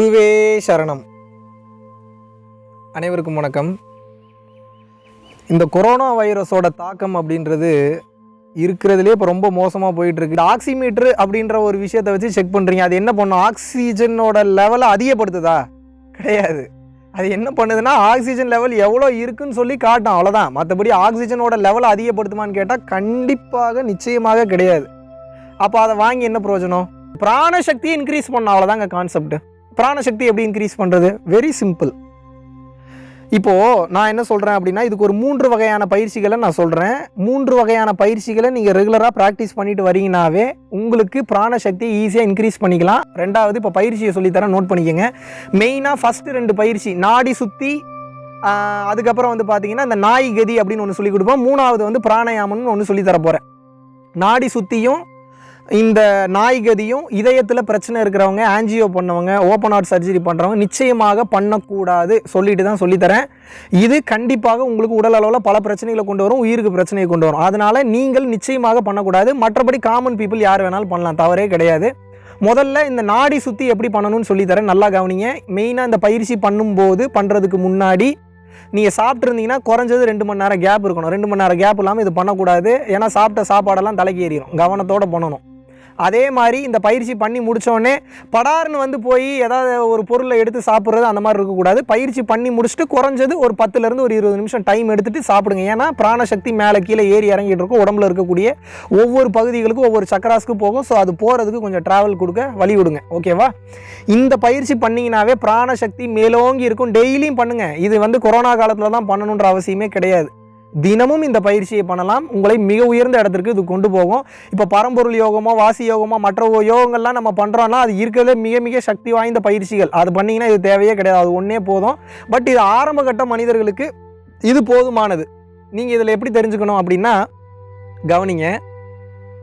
குருவே சரணம். அனைவருக்கும் வணக்கம். இந்த கொரோனா வைரஸோட தாக்கம் அப்படின்றது இருக்கிறதுலே இப்போ ரொம்ப மோசமாக போயிட்டுருக்கு. இந்த ஆக்சிமீட்ரு அப்படின்ற ஒரு விஷயத்தை வச்சு செக் பண்ணுறீங்க அது என்ன பண்ணும்? ஆக்சிஜனோட லெவலை அதிகப்படுத்துதா? கிடையாது. அது என்ன பண்ணுதுன்னா ஆக்சிஜன் லெவல் எவ்வளோ இருக்குன்னு சொல்லி காட்டும். அவ்வளோதான் மற்றபடி ஆக்சிஜனோட லெவலை அதிகப்படுத்துமான்னு கேட்டால் கண்டிப்பாக நிச்சயமாக கிடையாது. அப்போ அதை வாங்கி என்ன பிரயோஜனம்? பிராணசக்தியை இன்க்ரீஸ் பண்ண அவ்வளோதாங்க கான்செப்ட் பிராணசக்தி எப்படி இன்க்ரீஸ் பண்ணுறது வெரி சிம்பிள் இப்போது நான் என்ன சொல்கிறேன் அப்படின்னா இதுக்கு ஒரு மூன்று வகையான பயிற்சிகளை நான் சொல்கிறேன் மூன்று வகையான பயிற்சிகளை நீங்கள் ரெகுலராக ப்ராக்டிஸ் பண்ணிட்டு வரீங்கனாவே உங்களுக்கு பிராணசக்தியை ஈஸியாக இன்க்ரீஸ் பண்ணிக்கலாம். ரெண்டாவது இப்போ பயிற்சியை சொல்லித்தரேன் நோட் பண்ணிக்கோங்க. மெயினாக ஃபஸ்ட்டு ரெண்டு பயிற்சி நாடி சுற்றி அதுக்கப்புறம் வந்து பார்த்தீங்கன்னா இந்த நாய் கதி அப்படின்னு ஒன்று சொல்லி கொடுப்போம். மூணாவது வந்து பிராணயாமம்னு ஒன்று சொல்லித்தர தர போகிறேன் நாடி சுற்றியும் இந்த நாய்கதியும் இதயத்தில் பிரச்சனை இருக்கிறவங்க ஆன்ஜியோ பண்ணவங்க ஓப்பன் ஹார்ட் சர்ஜரி பண்ணுறவங்க நிச்சயமாக பண்ணக்கூடாது. சொல்லிட்டு தான் சொல்லித்தரேன். இது கண்டிப்பாக உங்களுக்கு உடல் அளவில் பல பிரச்சனைகளை கொண்டு வரும் உயிருக்கு பிரச்சனையை கொண்டு வரும். அதனால் நீங்கள் நிச்சயமாக பண்ணக்கூடாது. மற்றபடி காமன் பீப்புள் யார் வேணாலும் பண்ணலாம் தவறே கிடையாது. முதல்ல இந்த நாடி சுற்றி எப்படி பண்ணணும்னு சொல்லித்தரேன். நல்லா கவனிங்க. மெயினாக இந்த பயிற்சி பண்ணும்போது பண்ணுறதுக்கு முன்னாடி நீங்கள் சாப்பிட்ருந்தீங்கன்னா குறைஞ்சது ரெண்டு மணி நேரம் கேப் இருக்கணும். ரெண்டு மணி நேரம் கேப் இல்லாமல் இது பண்ணக்கூடாது. ஏன்னா சாப்பிட்ட சாப்பாடெல்லாம் தலைக்கு ஏறிடும் கவனத்தோடு பண்ணணும். அதே மாதிரி இந்த பயிற்சி பண்ணி முடித்தோடனே படார்னு வந்து போய் ஏதாவது ஒரு பொருளை எடுத்து சாப்பிட்றது அந்த மாதிரி இருக்கக்கூடாது. பயிற்சி பண்ணி முடிச்சுட்டு குறைஞ்சது ஒரு பத்துலேருந்து ஒரு இருபது நிமிஷம் டைம் எடுத்துகிட்டு சாப்பிடுங்க. ஏன்னா பிராணசக்தி மேலே கீழே ஏறி இறங்கிட்டு இருக்கும். உடம்புல இருக்கக்கூடிய ஒவ்வொரு பகுதிகளுக்கும் ஒவ்வொரு சக்கராஸ்க்கு போகும். ஸோ அது போகிறதுக்கு கொஞ்சம் ட்ராவல் கொடுக்க வழி விடுங்க. ஓகேவா இந்த பயிற்சி பண்ணிங்கனாவே பிராணசக்தி மேலோங்கி இருக்கும். டெய்லியும் பண்ணுங்கள் இது வந்து கொரோனா காலத்தில் தான் பண்ணணுன்ற அவசியமே கிடையாது. தினமும் இந்த பயிற்சியை பண்ணலாம். உங்களை மிக உயர்ந்த இடத்திற்கு இது கொண்டு போகும். இப்போ பரம்பொருள் யோகமோ வாசி யோகமோ மற்ற யோகங்கள்லாம் நம்ம பண்ணுறோன்னா அது இருக்கிறதே மிக மிக சக்தி வாய்ந்த பயிற்சிகள். அது பண்ணிங்கன்னா இது தேவையே கிடையாது. அது ஒன்றே போதும். பட் இது ஆரம்ப கட்ட மனிதர்களுக்கு இது போதுமானது. நீங்கள் இதில் எப்படி தெரிஞ்சுக்கணும் அப்படின்னா கவனிங்க.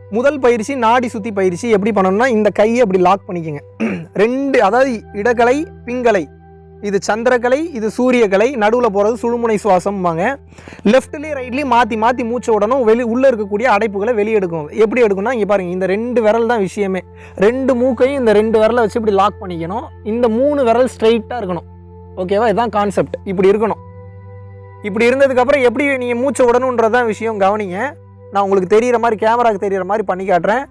முதல் பயிற்சி நாடி சுற்றி பயிற்சி எப்படி பண்ணணும்னா இந்த கையை அப்படி லாக் பண்ணிக்கோங்க. ரெண்டு அதாவது இடக்கலை பிங்கலை இது சந்திரக்கலை இது சூரியக்கலை நடுவில் போகிறது சுழுமுனை சுவாசம்பாங்க. லெஃப்ட்லேயும் ரைட்லேயும் மாற்றி மாற்றி மூச்சை விடணும் வெளி உள்ளே இருக்கக்கூடிய அடைப்புகளை வெளியெடுக்கும். எப்படி எடுக்கணும்னா இங்கே பாருங்கள் இந்த ரெண்டு விரல் தான் விஷயமே. ரெண்டு மூக்கையும் இந்த ரெண்டு விரலை வச்சு இப்படி லாக் பண்ணிக்கணும். இந்த மூணு விரல் ஸ்ட்ரைட்டாக இருக்கணும். ஓகேவா இதுதான் கான்செப்ட் இப்படி இருக்கணும். இப்படி இருந்ததுக்கப்புறம் எப்படி நீங்கள் மூச்சை விடணுன்றதான் விஷயம் கவனிங்க. நான் உங்களுக்கு தெரிகிற மாதிரி கேமராவுக்கு தெரிகிற மாதிரி பண்ணி காட்டுறேன்.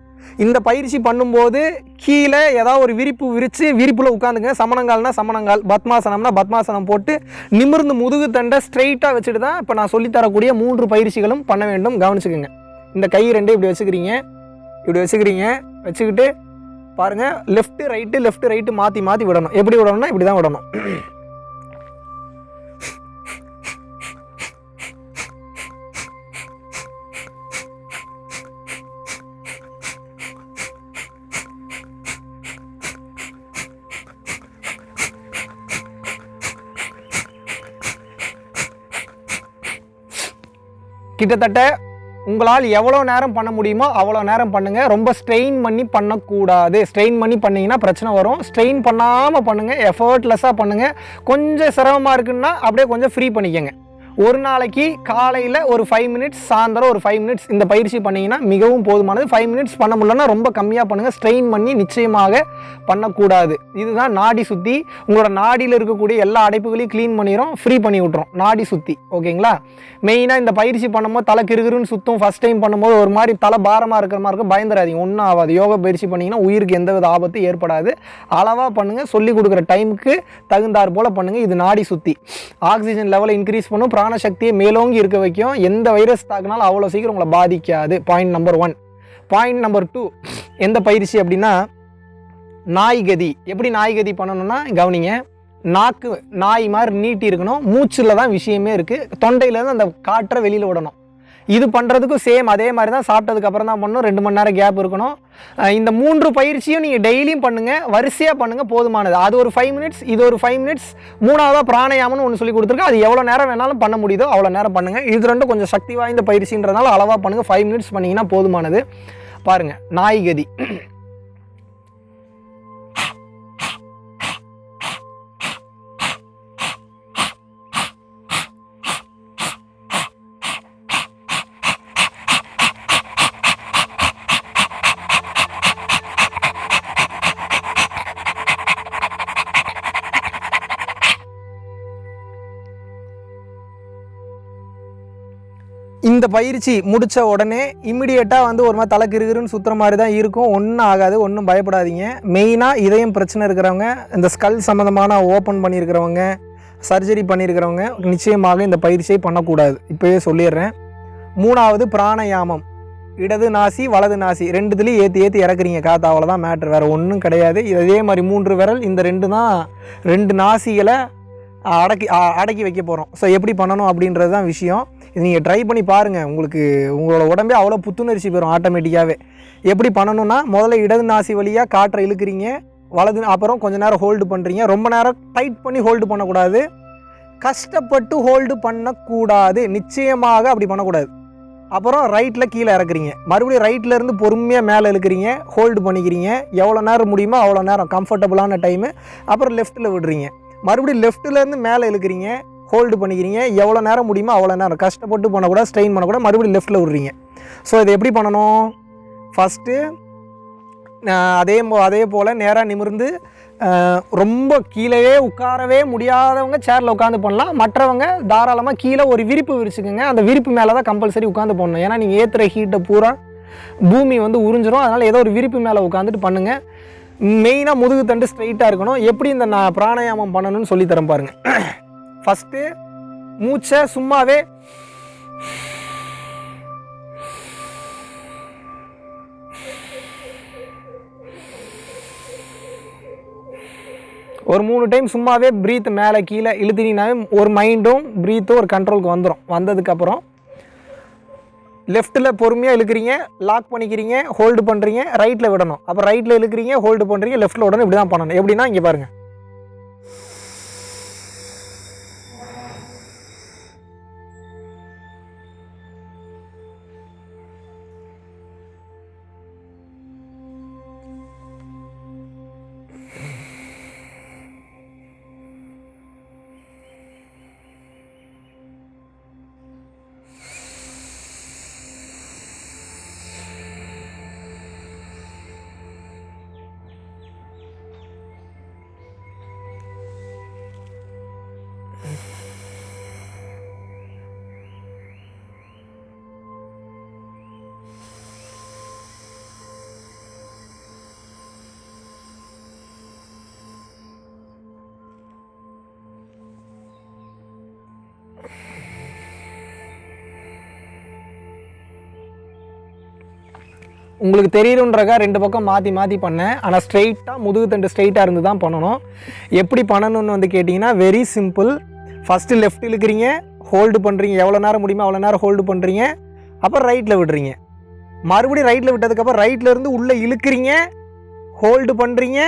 இந்த பயிற்சி பண்ணும்போது கீழே ஏதாவது ஒரு விரிப்பு விரித்து விரிப்பில் உட்காந்துங்க. சமணங்கால்னா சமணங்கால் பத்மாசனம்னா பத்மாசனம் போட்டு நிமிர்ந்து முதுகு தண்டை ஸ்ட்ரைட்டாக வச்சுட்டு தான் இப்போ நான் சொல்லித்தரக்கூடிய மூன்று பயிற்சிகளும் பண்ண வேண்டும். கவனிச்சுக்கோங்க. இந்த கை ரெண்டு இப்படி வச்சுக்கிறீங்க. இப்படி வச்சுக்கிறீங்க. வச்சுக்கிட்டு பாருங்கள் லெஃப்ட்டு ரைட்டு லெஃப்ட்டு ரைட்டு மாற்றி மாற்றி விடணும். எப்படி விடணும்னா இப்படி தான் விடணும். கிட்டத்தட்ட உங்களால் எவ்வளோ நேரம் பண்ண முடியுமோ அவ்வளோ நேரம் பண்ணுங்கள் ரொம்ப ஸ்ட்ரெயின் பண்ணி பண்ணக்கூடாது. ஸ்ட்ரெயின் பண்ணி பண்ணிங்கன்னா பிரச்சனை வரும். ஸ்ட்ரெயின் பண்ணாமல் பண்ணுங்கள் எஃபர்ட்லெஸ்ஸாக பண்ணுங்கள் கொஞ்சம் சிரமமாக இருக்குன்னா அப்படியே கொஞ்சம் ஃப்ரீ பண்ணிக்கங்க. ஒரு நாளைக்கு காலையில் ஒரு ஃபைவ் மினிட்ஸ் சாயந்தரம் ஒரு ஃபைவ் மினிட்ஸ் இந்த பயிற்சி பண்ணிங்கன்னா மிகவும் போதுமானது. ஃபைவ் மினிட்ஸ் பண்ண முடியலன்னா ரொம்ப கம்மியாக பண்ணுங்கள் ஸ்ட்ரெயின் பண்ணி நிச்சயமாக பண்ணக்கூடாது. இதுதான் நாடி சுற்றி உங்களோட நாடியில் இருக்கக்கூடிய எல்லா அடைப்புகளையும் க்ளீன் பண்ணிடும் ஃப்ரீ பண்ணி விட்றோம் நாடி சுற்றி ஓகேங்களா? மெயினாக இந்த பயிற்சி பண்ணும்போது தலை கிருகிருன்னு சுற்றும் ஃபஸ்ட் டைம் பண்ணும்போது ஒரு மாதிரி தலை பாரமாக இருக்கிற மாதிரி இருக்கும். பயந்துடாதீங்க ஒன்றும் ஆகாது. யோகா பயிற்சி பண்ணிங்கன்னா உயிருக்கு எந்தவித ஆபத்தும் ஏற்படாது. அளவாக பண்ணுங்கள் சொல்லி கொடுக்குற டைமுக்கு தகுந்தாற் போல் பண்ணுங்கள் இது நாடி சுற்றி ஆக்சிஜன் லெவலை இன்க்ரீஸ் பண்ணும். பிராணசக்தியை மேலோங்கி இருக்க வைக்கும். எந்த வைரஸ் தாக்குனாலும் அவ்வளோ சீக்கிரம் உங்களை பாதிக்காது. Point number one point number two எந்த பயிற்சி அப்படின்னா நாய்கதி எப்படி நாய்கதி பண்ணணும்னா கவனிங்க. நாக்கு நாய் மாதிரி நீட்டி இருக்கணும். மூச்சில் தான் விஷயமே இருக்குது தொண்டையிலேருந்து அந்த காற்றை வெளியில் விடணும். இது பண்ணுறதுக்கும் சேம் அதே மாதிரி தான் சாப்பிட்டதுக்கு அப்புறம் தான் பண்ணணும். ரெண்டு மணி நேரம் கேப் இருக்கணும். இந்த மூன்று பயிற்சியும் நீங்கள் டெய்லியும் பண்ணுங்கள் வரிசையாக பண்ணுங்கள் போதுமானது. அது ஒரு ஃபைவ் மினிட்ஸ் இது ஒரு ஃபைவ் மினிட்ஸ் மூணாவதாக பிராணயாமம்னு ஒன்று சொல்லி கொடுத்துருக்கேன் அது எவ்வளோ நேரம் வேணாலும் பண்ண முடியுதோ அவ்வளோ நேரம் பண்ணுங்கள் இது ரெண்டும் கொஞ்சம் சக்தி வாய்ந்த பயிற்சின்றதுனால அளவாக பண்ணுங்கள் ஃபைவ் மினிட்ஸ் பண்ணிங்கன்னா போதுமானது. பாருங்கள் நாய்கதி இந்த பயிற்சி முடித்த உடனே இம்மிடியேட்டாக வந்து ஒரு மாதிரி தலை கிருகிருன்னு சுற்றுற மாதிரி தான் இருக்கும். ஒன்றும் ஆகாது ஒன்றும் பயப்படாதீங்க. மெயினாக இதயம் பிரச்சனை இருக்கிறவங்க இந்த ஸ்கல் சம்மந்தமான ஓப்பன் பண்ணியிருக்கிறவங்க சர்ஜரி பண்ணியிருக்கிறவங்க நிச்சயமாக இந்த பயிற்சியை பண்ணக்கூடாது. இப்போயே சொல்லிடுறேன். மூணாவது பிராணயாமம். இடது நாசி வலது நாசி ரெண்டுத்துலேயும் ஏற்றி ஏற்றி இறக்குறீங்க. காற்று அவ்வளோதான் மேட்ரு வேறு ஒன்றும் கிடையாது. இதே மாதிரி மூன்று விரல் இந்த ரெண்டு தான் ரெண்டு நாசிகளை அடக்கி அடக்கி வைக்க போகிறோம் ஸோ எப்படி பண்ணணும் அப்படின்றது தான் விஷயம். நீங்கள் ட்ரை பண்ணி பாருங்கள் உங்களுக்கு உங்களோட உடம்பே அவ்வளோ புத்துணர்ச்சி பெறும் ஆட்டோமேட்டிக்காகவே எப்படி பண்ணணும்னா முதல்ல இடது நாசி வழியாக காற்றை இழுக்கிறீங்க. வலது அப்புறம் கொஞ்சம் நேரம் ஹோல்டு பண்ணுறீங்க ரொம்ப நேரம் டைட் பண்ணி ஹோல்டு பண்ணக்கூடாது. கஷ்டப்பட்டு ஹோல்டு பண்ணக்கூடாது. நிச்சயமாக அப்படி பண்ணக்கூடாது. அப்புறம் ரைட்டில் கீழே இறக்குறீங்க. மறுபடியும் ரைட்லேருந்து பொறுமையாக மேலே இழுக்கிறீங்க. ஹோல்டு பண்ணிக்கிறீங்க. எவ்வளோ நேரம் முடியுமோ அவ்வளோ நேரம் கம்ஃபர்டபுளான டைமு அப்புறம் லெஃப்ட்டில் விடுறீங்க. மறுபடியும் லெஃப்ட்லேருந்து மேலே இழுக்கிறீங்க. ஹோல்டு பண்ணிக்கிறீங்க. எவ்வளோ நேரம் முடியுமோ அவ்வளோ நேரம். கஷ்டப்பட்டு பண்ணக்கூடாது ஸ்ட்ரெயின் பண்ணக்கூடாது மறுபடியும் லெஃப்ட்டில் விடுறீங்க. ஸோ இதை எப்படி பண்ணணும்? ஃபஸ்ட்டு அதே அதே போல் நேராக நிமிர்ந்து ரொம்ப கீழேயே உட்காரவே முடியாதவங்க சேரில் உட்காந்து பண்ணலாம். மற்றவங்க தாராளமாக கீழே ஒரு விரிப்பு விரிச்சுக்கோங்க. அந்த விரிப்பு மேலே தான் கம்பல்சரி உட்காந்து பண்ணணும். ஏன்னா நீங்கள் ஏற்றுற ஹீட்டை பூரா பூமி வந்து உறிஞ்சிரும். அதனால் ஏதோ ஒரு விரிப்பு மேலே உட்காந்துட்டு பண்ணுங்கள் மெயினாக முதுகு தண்டு ஸ்ட்ரைட்டாக இருக்கணும். எப்படி இந்த நான் பிராணாயாமம் பண்ணணும்னு சொல்லித்தரேன் பாருங்கள் ஃபஸ்ட்டு மூச்சை சும்மாவே ஒரு மூணு டைம் சும்மாவே ப்ரீத் மேலே கீழே இழுத்துனீங்கனாவே ஒரு மைண்டும் ப்ரீத்தும் ஒரு கண்ட்ரோலுக்கு வந்துடும் வந்ததுக்கப்புறம் லெஃப்ட்டில் பொறுமையாக இழுக்கிறீங்க லாக் பண்ணிக்கிறீங்க ஹோல்டு பண்ணுறீங்க ரைட்டில் விடணும். அப்போ ரைட்டில் இழுக்கிறீங்க ஹோல்டு பண்ணுறீங்க லெஃப்ட்டில் உடனே இப்படி தான் பண்ணணும். எப்படின்னா இங்கே பாருங்கள் Mm-hmm. உங்களுக்கு தெரியணுன்றக்கா ரெண்டு பக்கம் மாற்றி மாற்றி பண்ணேன். ஆனால் ஸ்ட்ரெயிட்டாக முதுகு தண்டு ஸ்ட்ரெயிட்டாக இருந்து தான் பண்ணணும். எப்படி பண்ணணும்னு வந்து கேட்டிங்கன்னா வெரி சிம்பிள் ஃபஸ்ட்டு லெஃப்ட் இழுக்கிறீங்க ஹோல்டு பண்ணுறீங்க எவ்வளோ நேரம் முடியுமோ அவ்வளோ நேரம் ஹோல்டு பண்ணுறீங்க அப்புறம் ரைட்டில் விடுறீங்க. மறுபடியும் ரைட்டில் விட்டதுக்கப்புறம் ரைட்டில் இருந்து உள்ளே இழுக்கிறீங்க ஹோல்டு பண்ணுறீங்க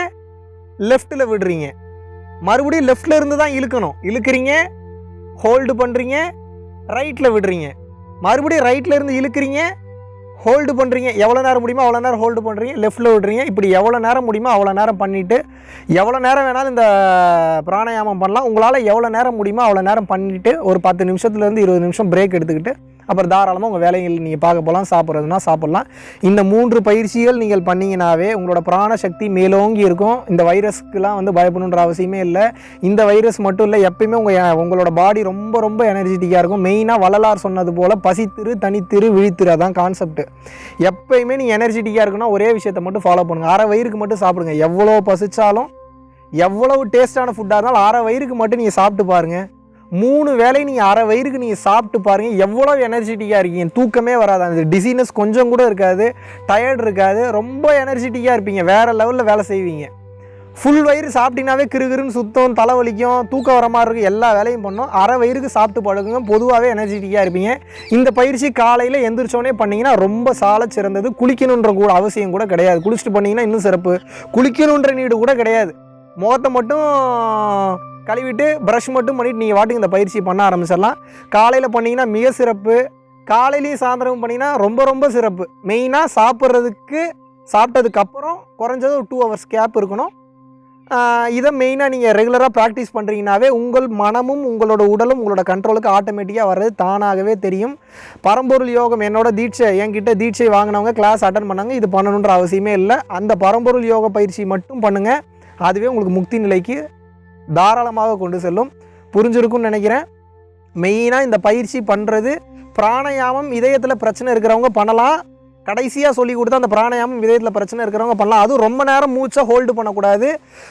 லெஃப்ட்டில் விடுறீங்க. மறுபடியும் லெஃப்டில் இருந்து தான் இழுக்கணும். இழுக்கிறீங்க ஹோல்டு பண்ணுறீங்க ரைட்டில் விடுறீங்க. மறுபடியும் ரைட்டில் இருந்து இழுக்கிறீங்க ஹோல்டு பண்ணுறீங்க எவ்வளோ நேரம் முடியுமோ அவ்வளோ நேரம் ஹோல்டு பண்ணுறீங்க லெஃப்ட்டில் விடுறீங்க. இப்படி எவ்வளோ நேரம் முடியுமோ அவ்வளோ நேரம் பண்ணிவிட்டு எவ்வளோ நேரம் வேணாலும் இந்த பிராணாயாமம் பண்ணலாம். உங்களால் எவ்வளோ நேரம் முடியுமோ அவ்வளோ நேரம் பண்ணிவிட்டு ஒரு பத்து நிமிஷத்துலேருந்து இருபது நிமிஷம் பிரேக் எடுத்துக்கிட்டு அப்புறம் தாராளமாக உங்கள் வேலைகள் நீங்கள் பார்க்க போகலாம் சாப்பிட்றதுனா சாப்பிட்லாம். இந்த மூன்று பயிற்சிகள் நீங்கள் பண்ணிங்கனாவே உங்களோட பிராண சக்தி மேலோங்கி இருக்கும். இந்த வைரஸ்க்குலாம் வந்து பயப்படணுன்ற அவசியமே இல்லை. இந்த வைரஸ் மட்டும் இல்லை எப்பயுமே உங்கள் உங்களோட பாடி ரொம்ப ரொம்ப எனர்ஜெட்டிக்காக இருக்கும். மெயினாக வள்ளலார் சொன்னது போல் பசித்திரு தனித்திரு விழித்திரு அதான் கான்செப்ட் எப்பயுமே நீங்கள் எனர்ஜெட்டிக்காக இருக்குன்னா ஒரே விஷயத்தை மட்டும் ஃபாலோ பண்ணுங்கள் அரை வயிறுக்கு மட்டும் சாப்பிடுங்க. எவ்வளோ பசித்தாலும் எவ்வளவு டேஸ்டான ஃபுட்டாக இருந்தாலும் அரை வயிறுக்கு மட்டும் நீங்கள் சாப்பிட்டு பாருங்கள் மூணு வேலை நீங்கள் அரை வயிறுக்கு நீங்கள் சாப்பிட்டு பாருங்கள் எவ்வளோ எனர்ஜெட்டிக்காக இருக்கீங்க. தூக்கமே வராது. அந்த டிசீனஸ் கொஞ்சம் கூட இருக்காது. டயர்ட் இருக்காது. ரொம்ப எனர்ஜெட்டிக்காக இருப்பீங்க. வேறு லெவலில் வேலை செய்வீங்க. ஃபுல் வயிறு சாப்பிட்டீங்கனாவே கிறுகிறுன்னு சுத்தம் தலைவலிக்கும் தூக்கம் வர மாதிரி இருக்கும். எல்லா வேலையும் பண்ணோம். அரை வயிறுக்கு சாப்பிட்டு பழகுங்க. பொதுவாகவே எனர்ஜெட்டிக்காக இருப்பீங்க. இந்த பயிற்சி காலையில் எந்திரிச்சோடனே பண்ணிங்கன்னா ரொம்ப சால சிறந்தது. குளிக்கணுன்ற கூட அவசியம் கூட கிடையாது. குளிச்சுட்டு பண்ணிங்கன்னா இன்னும் சிறப்பு. குளிக்கணுன்ற நீடு கூட கிடையாது. முகத்தை மட்டும் கழுவிட்டு ப்ரஷ் மட்டும் பண்ணிவிட்டு நீங்கள் வாட்டுக்கு இந்த பயிற்சி பண்ண ஆரம்பிச்சிடலாம். காலையில் பண்ணிங்கன்னா மிக சிறப்பு. காலையிலையும் சாயந்தரமும் பண்ணிங்கன்னா ரொம்ப ரொம்ப சிறப்பு. மெயினாக சாப்பிட்றதுக்கு சாப்பிட்டதுக்கப்புறம் குறைஞ்சது ஒரு டூ ஹவர்ஸ் கேப் இருக்கணும். இதை மெயினாக நீங்கள் ரெகுலராக ப்ராக்டிஸ் பண்ணுறீங்கனாவே உங்கள் மனமும் உங்களோட உடலும் உங்களோட கண்ட்ரோலுக்கு ஆட்டோமேட்டிக்காக வர்றது தானாகவே தெரியும். பரம்பொருள் யோகம் என்னோட தீட்சை என்கிட்ட தீட்சை வாங்கினவங்க கிளாஸ் அட்டன் பண்ணாங்க இது பண்ணணுன்ற அவசியமே இல்லை. அந்த பரம்பொருள் யோக பயிற்சி மட்டும் பண்ணுங்கள் அதுவே உங்களுக்கு முக்தி நிலைக்கு தாராளமாக கொண்டு செல்லும். புரிஞ்சிருக்கும்னு நினைக்கிறேன். மெயினாக இந்த பயிற்சி பண்ணுறது பிராணயாமம் இதயத்தில் பிரச்சனை இருக்கிறவங்க பண்ணலாம். கடைசியாக சொல்லி கொடுத்து அந்த பிராணயாமம் இதயத்தில் பிரச்சனை இருக்கிறவங்க பண்ணலாம். அதுவும் ரொம்ப நேரம் மூச்சை ஹோல்டு பண்ணக்கூடாது.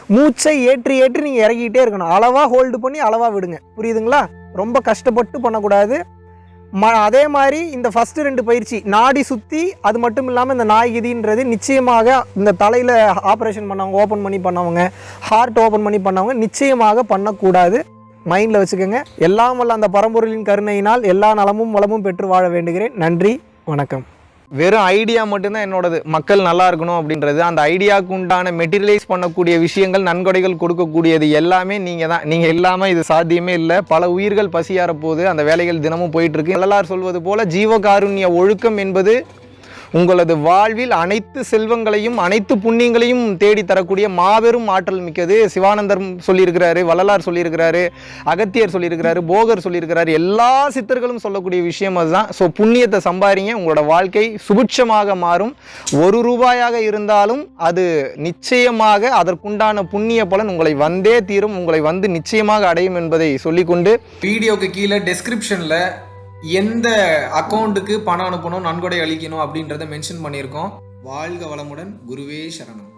மூச்சை ஏற்றி ஏற்றி நீங்கள் இறங்கிக்கிட்டே இருக்கணும். அளவாக ஹோல்டு பண்ணி அளவாக விடுங்க. புரியுதுங்களா? ரொம்ப கஷ்டப்பட்டு பண்ணக்கூடாது. ம அதே மாதிரி இந்த ஃபஸ்ட்டு ரெண்டு பயிற்சி நாடி சுற்றி அது மட்டும் இல்லாமல் இந்த நாய்கிதின்றது நிச்சயமாக இந்த தலையில் ஆப்ரேஷன் பண்ணவங்க ஓப்பன் பண்ணி பண்ணவங்க ஹார்ட் ஓப்பன் பண்ணி பண்ணவங்க நிச்சயமாக பண்ணக்கூடாது. மைண்டில் வச்சுக்கோங்க. எல்லாம் வல்ல அந்த பரம்பொருளின் கருணையினால் எல்லா நலமும் வளமும் பெற்று வாழ வேண்டுகிறேன். நன்றி வணக்கம். வெறும் ஐடியா மட்டும்தான் என்னோடது. மக்கள் நல்லா இருக்கணும் அப்படின்றது. அந்த ஐடியாவுக்கு உண்டான மெட்டீரியலைஸ் பண்ணக்கூடிய விஷயங்கள் நன்கொடைகள் கொடுக்கக்கூடியது எல்லாமே நீங்கள் தான் நீங்கள் இல்லாமல் இது சாத்தியமே இல்லை. பல உயிர்கள் பசியார போது அந்த வேலைகள் தினமும் போயிட்டுருக்கு எல்லாரும் சொல்வது போல் ஜீவகாருண்ய ஒழுக்கம் என்பது உங்களது வாழ்வில் அனைத்து செல்வங்களையும் அனைத்து புண்ணியங்களையும் தேடி தரக்கூடிய மாபெரும் ஆற்றல் மிக்கது சிவானந்தர் சொல்லியிருக்கிறாரு வள்ளலார் சொல்லியிருக்கிறாரு அகத்தியர் சொல்லியிருக்கிறாரு போகர் சொல்லியிருக்கிறாரு. எல்லா சித்தர்களும் சொல்லக்கூடிய விஷயம் அதுதான். ஸோ புண்ணியத்தை சம்பாதிங்க உங்களோட வாழ்க்கை சுபிட்சமாக மாறும். ஒரு ரூபாயாக இருந்தாலும் அது நிச்சயமாக அதற்குண்டான புண்ணிய பலன் உங்களை வந்தே தீரும். உங்களை வந்து நிச்சயமாக அடையும் என்பதை சொல்லிக்கொண்டு வீடியோக்கு கீழே டெஸ்கிரிப்ஷனில் எந்த அக்கௌண்ட்டுக்கு பணம் அனுப்பணும் நன்கொடை அளிக்கணும் அப்படின்றத மென்ஷன் பண்ணியிருக்கோம். வாழ்க வளமுடன் குருவே சரணம்.